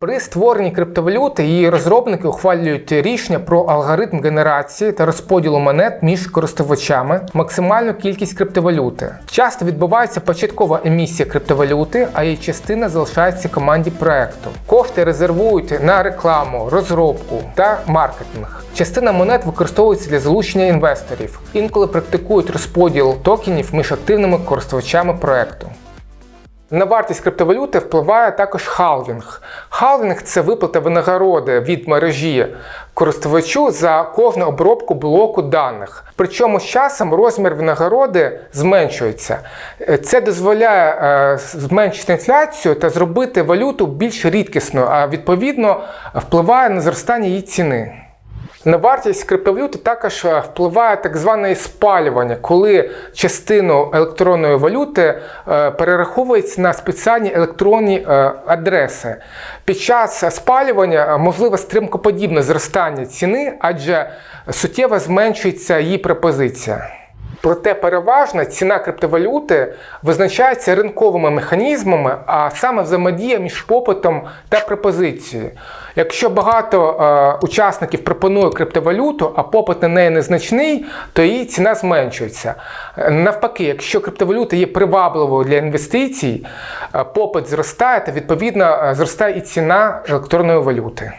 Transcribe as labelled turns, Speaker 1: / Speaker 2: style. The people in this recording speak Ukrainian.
Speaker 1: При створенні криптовалюти її розробники ухвалюють рішення про алгоритм генерації та розподілу монет між користувачами, максимальну кількість криптовалюти. Часто відбувається початкова емісія криптовалюти, а її частина залишається команді проекту. Кошти резервують на рекламу, розробку та маркетинг. Частина монет використовується для залучення інвесторів. Інколи практикують розподіл токенів між активними користувачами проекту. На вартість криптовалюти впливає також халвінг. Халвінг це виплата винагороди від мережі користувачу за кожну обробку блоку даних. Причому з часом розмір винагороди зменшується. Е, Це дозволяє е, зменшити інфляцію та зробити валюту більш рідкісною, а відповідно впливає на зростання її ціни. На вартість криптовалюти також е, впливає так зване спалювання, коли частину електронної валюти е, перераховується на спеціальні електронні е, адреси. Під час спалювання можливе стримкоподібне зростання ціни, адже суттєво зменшується її пропозиція. Проте переважно ціна криптовалюти визначається ринковими механізмами, а саме взаємодія між попитом та пропозицією. Якщо багато е, учасників пропонує криптовалюту, а попит на неї незначний, то її ціна зменшується. Навпаки, якщо криптовалюта є привабливою для інвестицій, е, попит зростає, то відповідно е, зростає і ціна електронної валюти.